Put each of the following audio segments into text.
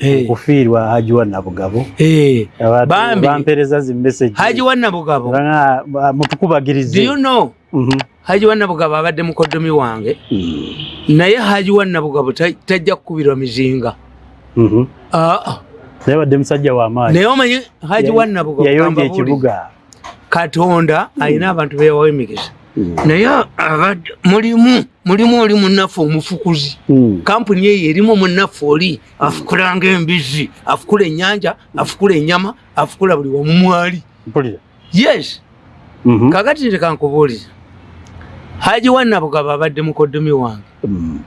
Eh. okufiirwa haji wa nabugabo Abantu Bambi. bampereza zi message. Haji wa nabugabo. Nga, ba- mutukubagirize. You know? Mhm. haji wa nabugabo abadde mukoddomi wange. Mm. naye haji wa nabugabo ta- tajja kukubirwa mizinga. Mhm. Naye badde musajja w'amaanyi naye omanyi haji wa nabugabo yayonja ekibuga. Katonda alina abantu beyawawo emikisa Mm. Naye abadde mulimu mulimu oli munaffe omufukuzi Mm. kampuni eyo erimu munaffe oli afukulanga embizi afukula ennyanja afukula ennyama afukula buli wamu mwali yes Mhm. kakati nze kankubuuliza haji wannabugabo abadde mukoddomi wange Mm.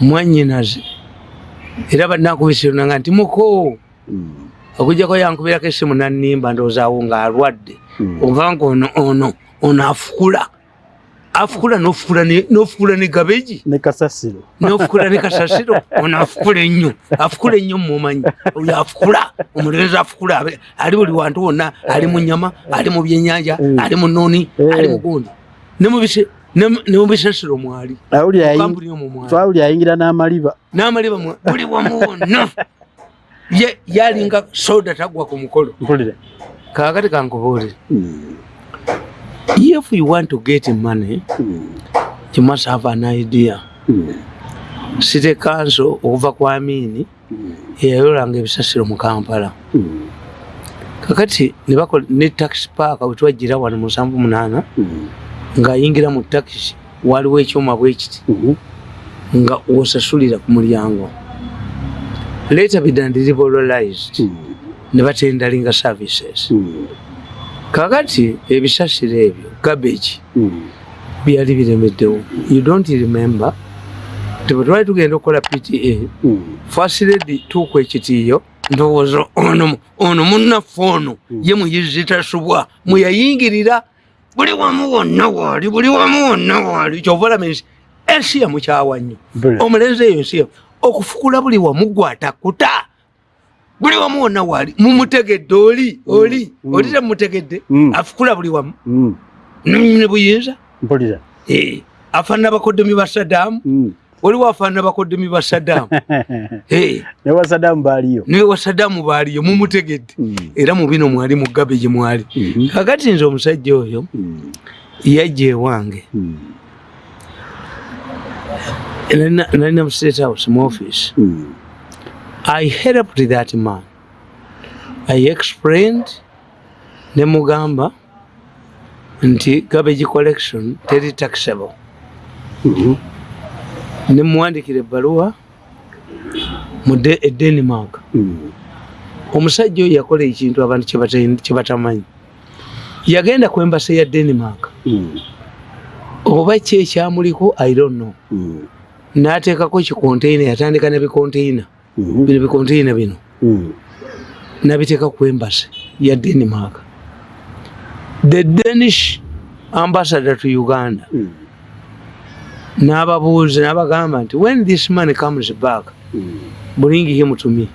mwannyinaze era banakubisirunanga nti muko Mm. okujjako yankubirako essimu nannimba ndowoozawo ng'alwadde Mm. ova nga ono ono ono afukula afukula n'ofukula ne- n'ofukula ne gabeji ne kasasiro. N'ofukula ne kasasiro? Ono afukula ennyo. Afukula ennyo mumanyi oyo afukula omulenzi afukula. Ali buli wantu wonna. Ali mu nyama ali mu byenyanja Mm. ali mu nooni Eh. ali mu gundi. Ne mu bise- ne mu- ne mu bisasiro mwali awuli twawuli ayingira n'amaliba. N'amaliba buli wamu wonna. Ye- yalinga soda tagwa ku mukolo. Kakati kankubuulire. Mm. If you want to get money Mm. you must have an idea Mm. city council okuva ku amini Mm. eyayolanga ebisasiro mu kampala Mm. kakati ne bakola ne taxi park wetwajjira wano musanvu munaana Mm. ng'ayingira mu takisi waliwo ekyuma bwekiti Mhm. nga wosasulira ku mulyango later bidandiribolized Mm. ne batendalinga services Mm. Kakati ebisasiro ebyo gabbage Mm. byali biremeddewo. You don't remember? Nti bwe twali tugenda okukola pta Mm. fasiredi tuuka ekitiiyo ndowooza ono ono munnaffe ono Mm. ye muyizi tasubwa mweyayingirira buli wamu wonna waali buli wamu wonna waali. Kyova olaba ensi yamukyawa nnyo. Omulenzi eyo ensi yamu okufukula buli wamu gwatakuta buli wamu wonna waali mumutegedde oli oli Mm. oli temumutegedde Mm. afukula buli wamu Mm. ne buyinza mpulira Eh, afaanana bakoddomi ba saddaamu Mm. waliwo afaanana bakoddomi ba saddaamu Eh, ne wasadamu baaliyo niwe wa saddaamu baaliyo mumutegedde Mm. era mu bino mwali mu gabe gye mwali Mhm. kakati nze omusajja oyo Mm. yajja ewange Mm. Nalina- mu state house mu office Mm. I helped that man i explained ne mugamba nti garbage collection teri taxable Mhm. ne muwandikira ebbaluwa mu e denmark Mm. omusajja oyo yakola ekintu abantu kye bata- kye batamanyi yagenda ku embasi ya denmark Mm. oba ki ekyamuliko i don't know Mm. n'ateekako kikonteyina yatandika nebikonteyina Mhm. Bino bikonteyina bino. Mm. nabiteeka ku embasi ya denmark the danish ambassador to uganda. Mm. n'ababuuza n'abagamba nti when this man comes back bring him to me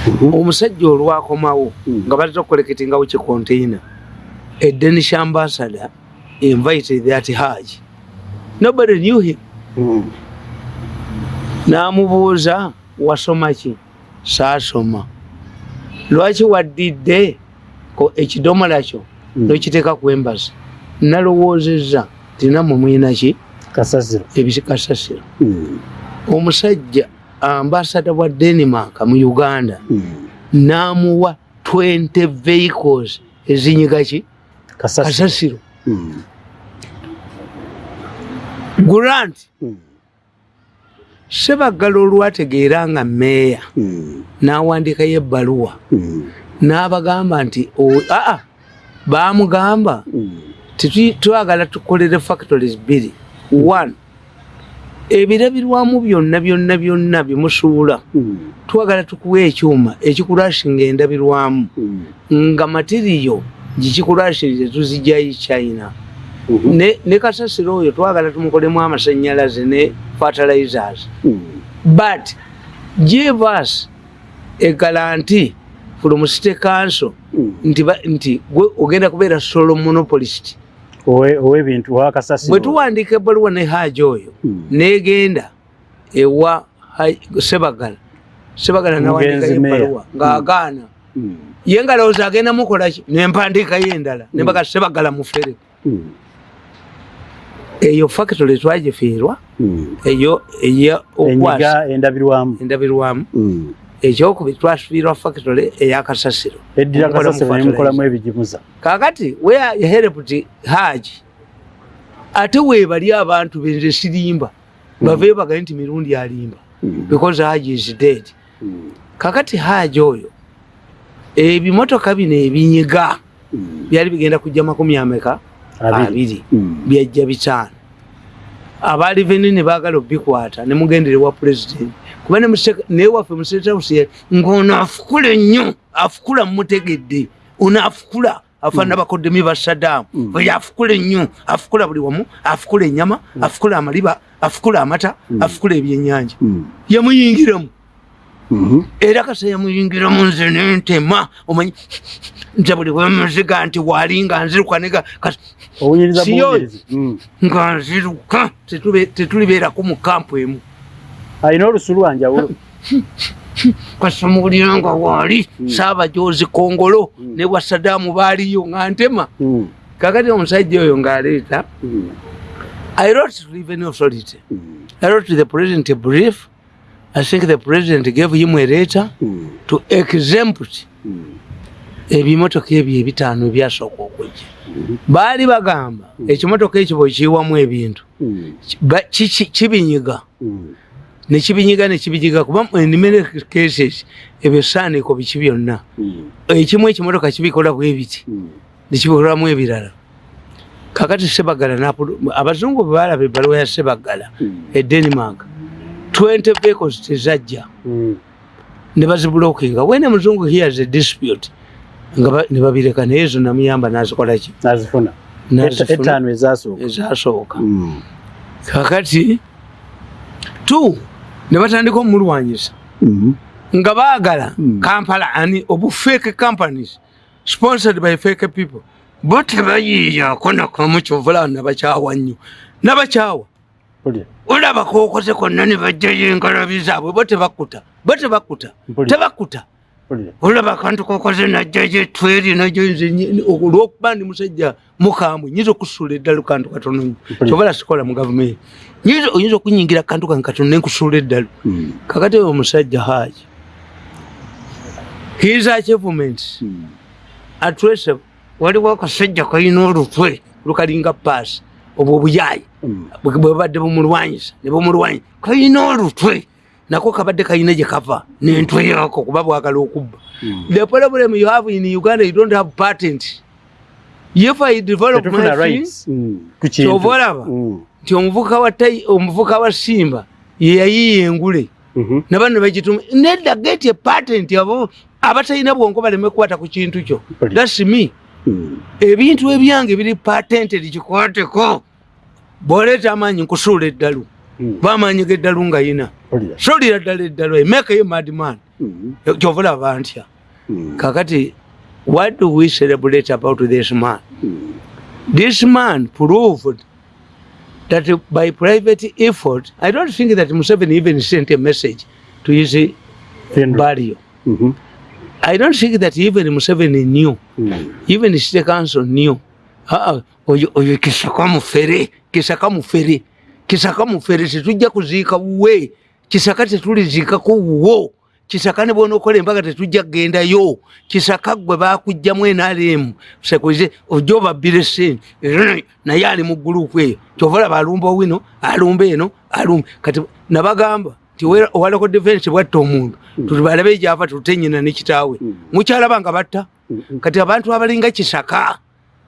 Mhm. omusajja olwakomawo nga batera okukoleketingawo kikonteyina a danish ambassador invited that haj nobody knew him. N'amubuuza wasoma ki? Saasoma. Lwaki waddidde ekidomola kyo Mm. nokiteeka ku embasi nalowoozezza tinammwe mwina ki? Kasasiro. Ebikasasiro Mm. omusajja ambasada wa denmark mu uganda Mm. n'amuwa 20 vehicles ezinyiga ki? Kasasiro. Grant. Mm. Sebaggala olwategeera nga meeya Mm. n'awandiikayo ebbaluwa Mm. n'abagamba nti o- aa baamugamba Mm. titwi- twagala tukolere factories bbiri one ebirabirwamu byonna byonna byonna byemusuula twagala tukuwa ekyuma ekikulashinga endabirwamu nga matiriyo gikikulashinze tuzijjayo china. Ne, ne kasasiro oyo twagala tumukolemu amasanyalaze ne fertilizers Mm. but give us a guarantee from city council Mm. nti, ba- nti gwe ogenda kubeera solo monopolist Owe- ow'ebintu owa kasasiro bwe tuwandiika ebbaluwa ne haaji oyo Mm. negenda ewa sebagala sebagala Mugenzi Meya. ebbaluwa ng'agaana Mm. ye nga lowooza agenda mukolaki nempandiikayo endala nembaga sebagala mufere Mm. Eyo factory twagifiirwa Mm. eyo enyiga endabirwamu. endabirwamu. Mm. ekyokubiri twasubiirwa factory eyakasasiro eddira Omukola mu kasasiro nemukolamu ebigimuza. Kakati helped haji ate webali abantu benze sirimba bave bagaye nti mirundi alimba because haji is dead. Kakati haji oyo ebimotoka bino ebinyiga byali bigenda kujja makumi ameka Abiri. abiri. Mm. byajja bitaano abaali veni ne baagala obikwata ne mugenderewa pulezidenti kuba naye waffe museetausi ng'ono afukula nnyo afukula mutegedde ono afukula afaana bakoddemi ba saddaamu Mm. oyo afukula ennyo afukula buli wamu afukula ennyama afukula amaliba afukula amata afukula ebyennyanja. Yamuyingiramu Mhm. era kasa yamuyingiramu nze nentema omanyi nti buli wemuziga nti walinga nzirukaniga owunyiriza Siyo. buwunyirizi Mm. nga nziruka tetulibeerako mu kampu emu alina olusu lwanjawulo kasamuulira nga waali Mm. saabajozi kongolo Mm. ne bwa saddaamu baaliyo nga ntema kakati omusajja oyo ng'aleeta i wrote to revenue authority Mm. i wrote to the president a brief i think the president gave him a letter Mm. to exempt Mm. ebimotoka ebyo ebitaano ebyasooka okujja baali bagamba ekimotoka ekyo bwekiyiwamu ebintu kibinyiga nekibinyiga nekibijiga kuba many cases ebyo saaniko biki byonna ekimu ekimotoka kibikola bwebiti Mm. nekibikolamu ebirala kakati sebagala abazungu bwe balaba ebbaluwa ya sebagala e denmark 20 vehicles tezajja Mm. ne bazibulokinga wene muzungu hears a dispute. Nga ba- ne babireka naye zo namuyamba nazikolaki ezasooka. Mm. kakati tu ne batandika omulwanyisa. Mhm. nga baagala Mm. kampala ani obu fake companies sponsored by fake people bo tebayiiyako nakamu kyovula nabakyawa nnyo. Nabakyawa Mpulira. olaba kokoze konna ne bajjayo engalabi zaabwe bo tebakuta bo tebakuta Mpulira. olaba kantu kokoze najjayo etweri najo nze olwokuba ndi musajja mukambwe nyinza okusuula eddalu kantu katono nnyo Mpulira. kyovala sikola mu gavumenti oyinza okunyingira kantu kange katono nenkusuula eddalu Mm. kakati oyo omusajja haji his achievements Mm. atrese waliwo akasajja kalina olutwe lukalinga paasi obwo obuyayi Mm. bwe babadde bumulwanyisa ne bumulwanyisa kalina olutwe nako kabadde kalina gye kava n'entwe yako kuba bwagala okubba Mm. the problem you have in uganda you don't have patent if i develop Tetufuna my thing rights. Mm. Ku kintu. kyova olaba Mm. nti omuvuka wa tai- omuvuka wa simba ye yayiiya engule Mhm. nabano nebagituma nedda get a patent abo abatalina bwongo baleme kukwata ku kintu kyo thats me Mm. ebintu ebyange biri patented kikwateko bwoleeta amaanyi nkusuula eddalu Mm. bamaanyi geddalu nga yina suulira ddala eddalu emekeyo madman Mm. kyovula bantya Mm. kakati what do we celebrate about this man Mm. this man proved that by private effort i don't think that museveni even sent a message to his Funeral. burial Mhm. i don't think that even museveni knew Mm. even city council knew Ah, oyo oyo kisaka mufere kisaka mufere kisaka mufere tetujja kuziika wuwe. Kisaka tetuliziikako wuwo. Kisaka ne bwona okola embaga tetujja kugendayo kisaka gwe bakugjamu enaremu sekuze ojja obabbire sente naye ali mu gurupu eyo. Kyova olaba alumba owino alumba eno alumba. Kati nabagamba nti owalako defense bwatta omuntu. Tubalabe gyava tutenyina ne kitaawe. Mm. mukyalaba nga batta Mm. kati abantu abalinga kisaka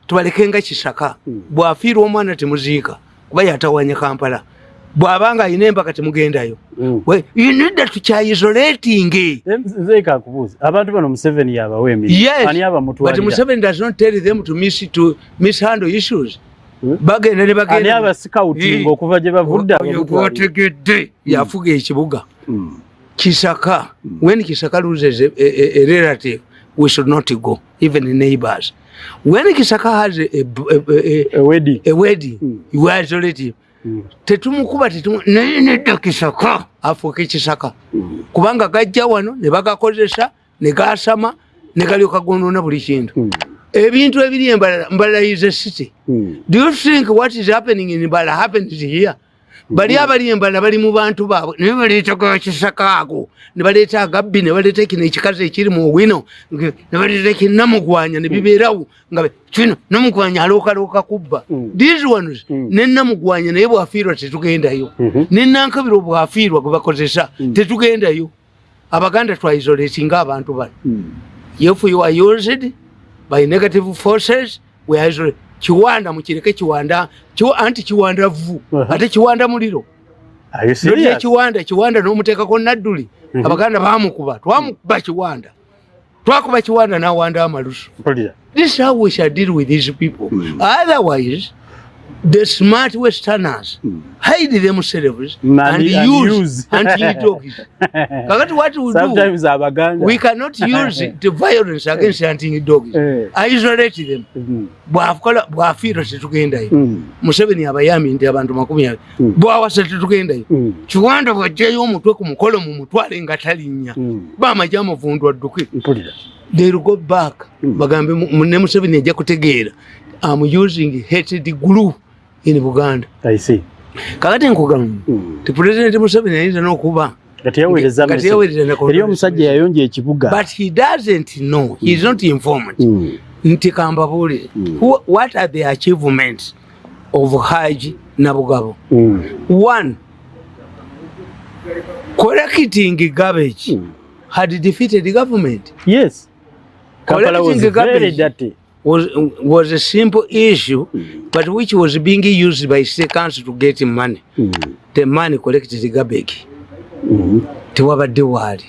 tubalekenga kisaka. Mm. bwafiirwa omwana temuziika kuba yatawanya kampala. Bw'abanga alina embaka temugendayo. Mm. We- you need that tukyaisolating nze kakubuuza abantu bano museveni yabawa emirimu? Yes. Ani but abamutwalira museveni does not tell them to, miss, to mishandle issues. Hmm? bagenda ne bagenda. Abasikautinga Eh. okuva gye bavudde gwotegedde yafuga ekibuga. Kisaka. When kisaka loses a, a, a, a relative we should not go even neighbors when kisaka has a, a, a, a, ewedi a wedding Mm. you are isolated Mm. tetumukuba tetumu naye nedda kisaka afuuka ekisaka kubanga gajja wano ne bagakozesa ne gasama ne galyoka gonoona buli kintu Mm. ebintu ebiri embalala mbalala is a city Mm. do you think what is happening in mbala happens here bali abali embala bali mu bantu baabwe naye baleeta kakisaka ako ne baleeta agabbi ne baleeta kino ekikazi ekiri mu wino ne baleeta kinamugwanya ne bibeerawo nga kino namugwanya alookalooka kubba Mm. these ones Mm. ne namugwanya naye bwafiirwa tetugendayo Mhm. ne nankabiro bwafiirwa gwe bakozesa tetugendayo abaganda twaisolatinga abantu bano Mm. if you are used by negative forces we are isolated. Kiwanda mukireke kiwanda kiwa- anti kiwanda vu Uh-huh. ate kiwanda muliro. Nolya serious? kiwanda kiwanda nomuteekako nadduli. Mhm. abaganda bamukuba twamukuba kiwanda twakuba kiwanda nawanda amalusu this is how we shall deal with these people. Otherwise the smart westerners hide themselves And- and, and use kakati what we do Sometimes abaganda. we cannot use the violence against hunting dogs Eh. isolate them Mm. bwakola bwafiirwa tetugendayo Mm. museveni abayambye nti abantu makumi abiri Mm. bwawasa tetugendayo Mm. kiwanda bwajjayo omutwe ku mukolo mu mutwale nga talinnya Mm. bamajja amuvundu adduke Mpulira. they'll go back Mm. bagambe mu- mu- ne museveni ajja kutegeera am using hated glue in buganda I see. kakati nkugamba Mm. ti pulezidenti museveni ayinza n'okuba Kati yaweereza Kati yaweereza ne- Eri omusajja yayonja ekibuga. but he doesn't know he is not informed Mm. nti kambabuule Mm. who- what are the achievements of haji nabugabo Mm. one collecting garbage Mm. had defeated government Yes. Kampala was very dirty. Was, was a simple issue but which was being used by council to get money Mm. the money collected garbage Mm. tewabadde waali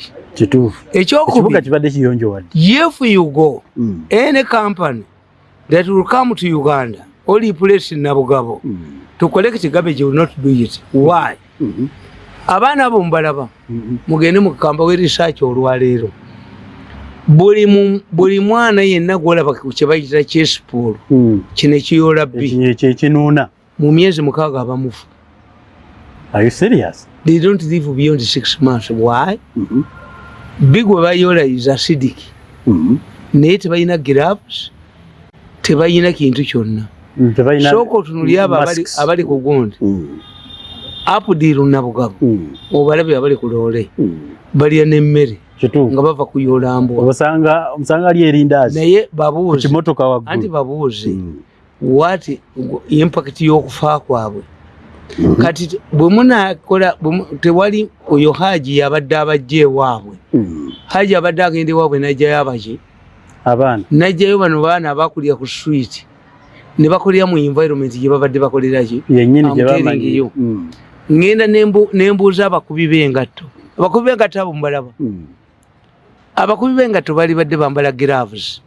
if you go Mm. any company that will come to uganda or replace nabugabo Mm. to collect garbage will not do it why Mhm. abaana abo mubalaba Mhm. mugende mukamba we research olwaleero buli mwana yenna gwolaba ku kyebayita kyesipoolo Mm. kino ekiyoola bbi Ekinyo ekyo ekinuuna. mu myezi mukaaga abamufu Are you serious? they don't live beyond six months why Mhm. bbi gwe bayoola is acidic Mhm. naye tebalina gloves tebalina kintu kyonna Mm, sooka otunuli abo abali- ku gundi Mm. apudiru nabugabo Mm. obalabye abali ku loole Mm. balya n'emmere Kituufu. nga bava kuyoola mbwa Obasanga omusanga ali erindazi. naye babuuze kimotoka anti waggulu. babuuze Mm. wati impact y'okufa kwabwe Mhm. kati te- bwe munakola tewali oyo haji yabadde abajja ewaabwe Mm. haji abadde agenda ewaabwe najjayo abaki Abaana. najjayo bano baana abakulira ku street ne bakolera mu environment gye babadde bakoleraki Yennyini gye I'm telling bamanyi. you. Mm. ngenda nembu- nembuuza abakubi b'engatto abakubi b'engatto abo mubalaba Mm. Abakubi b'engatto bali badde bambala gloves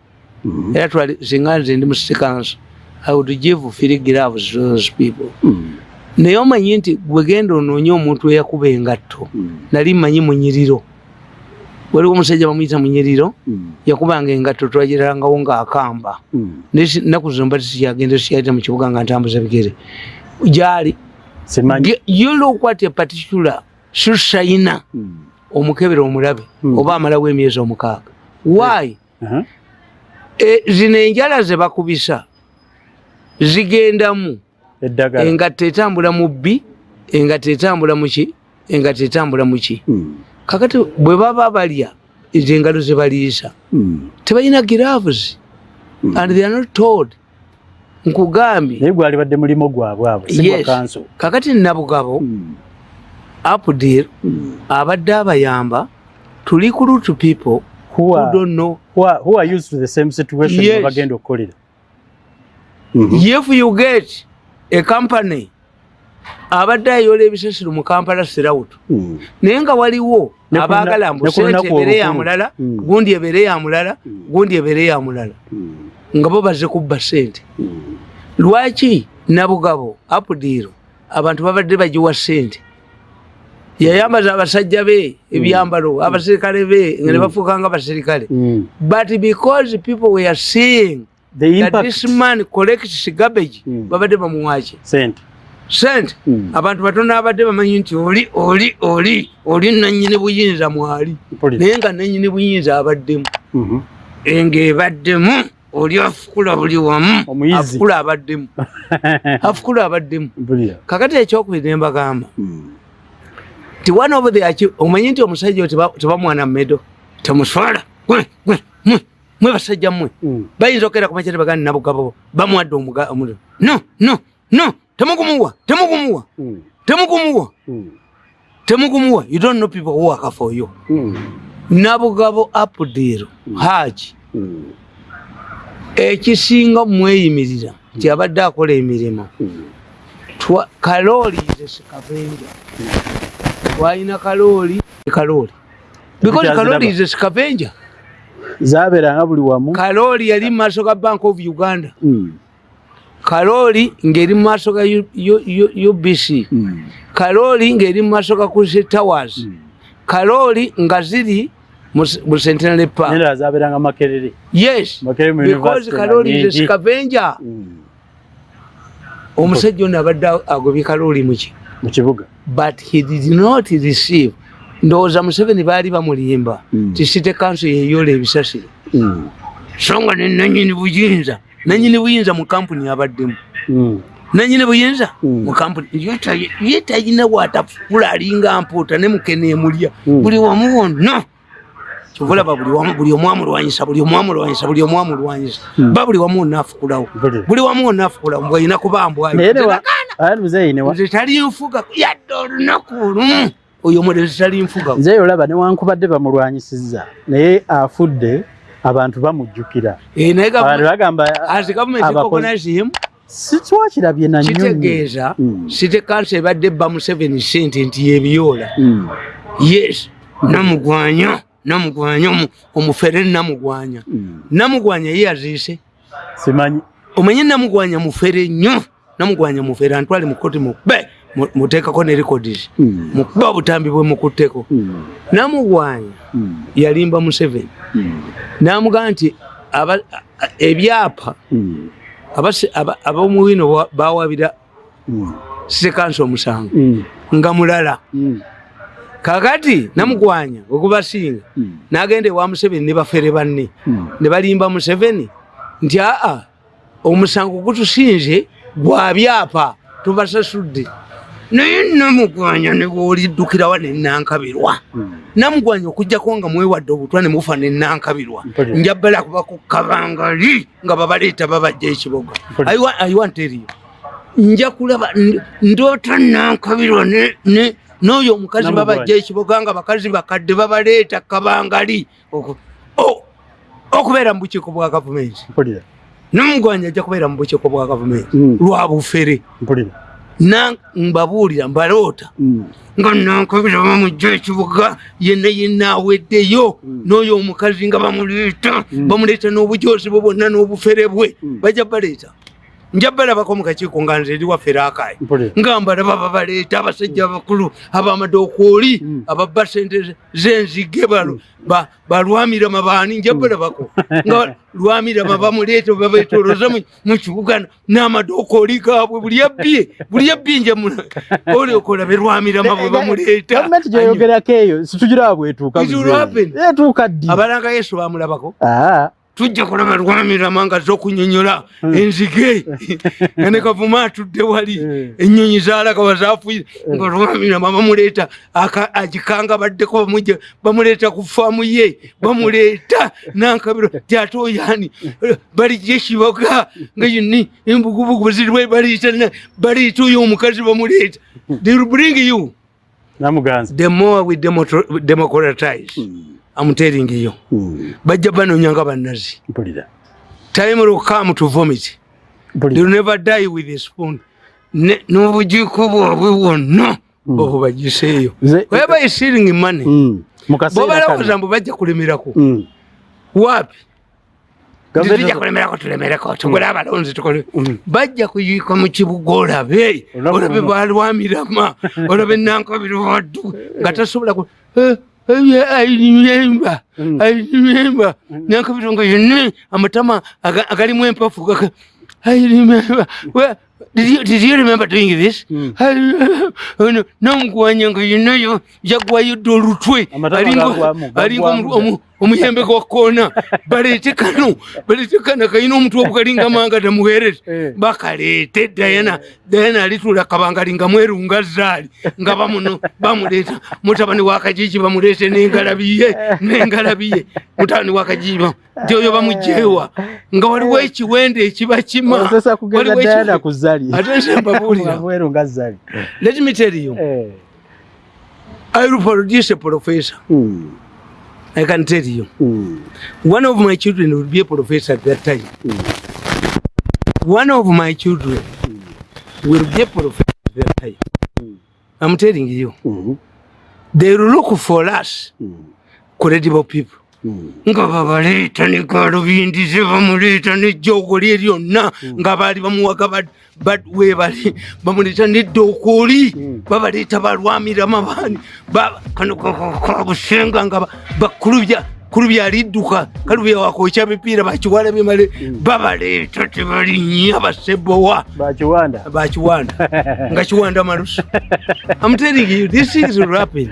Mhm. era twali singa nze ndi mu council i would give free gloves to those people Mm. naye omanyi nti gwegenda onoonye omuntu eyakuba engatto Mm. nali mmanyi munyiriro waliwo omusajja bamuyita munyiriro yakubanga engatto twagirangawo ngaakamba Mm. naku zomba tisikyagenda sikyayita mu kibuga nga ntambuza bigere gyali you look what a particular susayina Mm. Omukebere omulabe Mm. oba amalawo emyezi omukaaga why Aha. E, zino enjala ze bakubisa zigendamu engatto etambula mu bbi engatto etambula muki engatto etambula muki Mm. kakati bwe baba balya ezo engalo ze baliisa Mm. tebalina Mm. and they are not told nkugambye Naye gwali badde mulimo gwabwe abo. Kakati nabugabo Mm. Apdil Mm. abadde abayamba to recruit people Who who are, don't know who are, who are used to the same situation Yes. bagenda okukolera. Mhm. if you get a company abadde ayoola ebisasiro mu kampala serawutu Mm. naye nga waliwo abaagala mbu sente ebeere ya mulala Mm. gundi ebeere ya mulala Mm. gundi ebeere ya mulala Mm. nga bo bazze kubba sente Mm. lwaki nabugabo apudiiro abantu babadde bagiwa sente yayambaza abasajja be ebyambalo abaserikale be nga ne bafuuka nga abaserikale Mm. but because people were seeing The that this man collects garbage Mm. babadde bamuwaki Sente. sente. Mm. abantu batono abadde bamanyi nti oli oli oli oli nanyini buyinza mwali. Naye nga nanyini buyinza abaddemu. Mhm. ngaebaddemu oli afukula buli wamu afukula abaddemu. Afukula abaddemu. Kakati ekyokubiri nembagamba Mm. Ti one of the achi- omanyi nti omusajja oyo teba- tebamwana mumedo temuswala. Mwe basajja mmwe. Mm. bayinza okera kumakyate bagani nabugabo bamuwadde omuliro no no no. Temugumuwa temugumuwa Mm. temugumuwa. Mm. temugumuwa. You don't know people who work for you. Nabugabo apudiro haji ekisinga mweyimirira nti abadde akola emirimu kalooli zesikavenja twalina kalooli kalooli because Tukyaziraba. kalooli zesikavenja zabeeranga buli wamu kalooli yali mu maaso ga bank of uganda Mm. kalooli ng'eri mu maaso ga ubc Mm. kalooli ng'eri mu maaso ga kusi towers Mm. kalooli nga ziri mu s- mu centenary park nendala zabeeranga makerere yes Makerere because nga kalooli nyingi. zesikavenja Mm. omusajja ono abadde agobye kalooli muki mu kibuga. But he did not receive. Ndowooza museveni baali bamulimba. Mm. ti site kanso yeyola ebisasiro Mm. so nga ne nanyini buyinza. Nanyini buyinza mu kampuni abaddemu. Mm. nanyini buyinza mu kampuni. Ye talina bwatafula alinga mpuuta ne mukene emulya. Buli wamu wonna. Kyovulaba buli omu amulwanyisa buli omu amulwanyisa buli omu amulwanyisa. Ba buli wamu wonna afukulawo. Buli. Wamu wonna afukulawo. Bwalina kuba naye nze tali nfuga yadde olunaku lumu oyo omulezi tali nfuga. Nzeeyi olaba newankubadde bamulwanyisizza naye afudde abantu bamujjukira. Eh, naye abantu gavumenti- bagamba as government abakozi- recognize him. Sitwakirabye nanyonyi kitegeeza site kanso ebadde ebba mu seven sente nti yebiyoola. Mm. yes namugwanya namugwanya omu- omufere namugwanya. Mm. namugwanya ye yaziise. Simanyi. Omanye namugwanya mufere nnyo namugwanya mufere antwale mukoti mukube mu- muteekako ne records Mm. mukuba obutambi bwe mukutteko. Mm. namugwanya Mm. yalimba museveni. Namugamba nti ebyapa ab'omuwino ba- bawabira sekansi omusango. Nga mulala. Kakati namugwanya okubasinga nagenda ewa museveni ne bafere banne. Ne balimba museveni nti aa omusango gutusinze gwa byapa tubasasudde naye namugwanya nebwoliddukirawa nenankabirwa Mm. namugwanya okujjako nga mwewadde obutwa ne mufa nenankabirwa Mpulira. njabala kuba ku kabangali nga babaleeta babajja ekiboga Mpulira. I wa- I want tell you. nja kulaba ndoota nankabirwa n'oyo omukazi babajja ekiboga nga bakazi bakadde babaleeta kabangali okubeera mu bukiiko bwa gavumenti namugwanya ajja kubeera mu bukiiko bwa gavumenti. Mm. lwa bufere. Mbabuulira mbaloota. Mm. nga nankabira bamujja ekibuga yenna yenna aweddeyo. Mm. n'oyo omukazi nga bamuleeta. Bamuleeta n'obujoozi bwe bwonna n'obufere bwe. Bajja baleeta nja balabako mu kakiiko nga nze eri waffe raakayi nga mbalaba babaleeta abasajja abakulu abamadokooli Mm. ababba sente z'enzige balo ba- balwamirama baani nja balabako nga lwamirama bamuleeta babetoloza mu- kibuga n'amadokooli gaabwe buli yabbye buli yabbye nja oliokola be lwamirama bwe bamuleeta. gavumenti gyoyogerako eyo situgira ddi? Abalanga yesu bamulabako. Ah, tujja kulaba lwamirama nga zokunyonyola enzige. Nga ne kavuma atudde wali Mm. enyonyi zalagaba zafuire nga lwamirama bamuleeta agikanga baddeko bamuleeta ku faamu ye bamuleeta nankabiro. Tyate oyani balijja ekiboga nga yini embugubugu ziriwe baliita baliita oyo omukazi bamuleeta. They will bring you the more we democratize. I'm telling you Mm. bajja banoonya nga bannazi. Time will come to vomit. They'll never die with a spoon. N'obujiiko bwabwe bwonna obwo bagiseeyo weba isiring money? Mu kaseera bobalowooza mbu bajja kulemerako. Mm. wapi Gavumenti- tujja kulemerako tulemereko. Tugule abalonzi tukole bajja kuyiika mu kibuga olabe. Olabe balwamirama olabe nankabiri waddu nga tasobola ayinimemba Mm. ayinimemba nankabiri nga yenne amatama aga- agalimu empafu I remember. Well, did you, did you remember doing this? Mm. Ono namugwanyanga yenayo yagwayodde olutwe Amatama Alinga- gagwamu, alinga omuyembe gwa koona baleete kano baleete kano kalina omutwe obukalinga manga tamuweerere Eh. bakaleete dayana dayana alitula kabangali nga mweru nga zaali nga bamuno bamuleeta mutabani wakajiji bamuleete n'engalabiye n'engalabiye mutabani wakajiji nti oyo bamujeewa nga waliwo ekiwende ekiba kima. Let me tell you Eh. i will produce a professor. Mm. i can tell you. Mm. one of my children will be a professor at that time. One of my children will be a professor at that time. Mm. i'm telling you. Mm. they will look for us. Mm. credible people. Mm. Nga babaleeta ne galubindize bamuleeta nejjoogo lye lyonna nga baali bamuwaga bad- bad- webali bamuleeta neddookoli Mm. babaleeta balwamiramu abaani ba- kano ka- ka- kabusenga nga ba- bakulubya kulubya alidduka kalubya wakwokya bipiira bakiwala bimale babaleeta tebalinnya basebowa. Bakiwanda. Nga kiwanda malusu. I'm telling you, things will happen.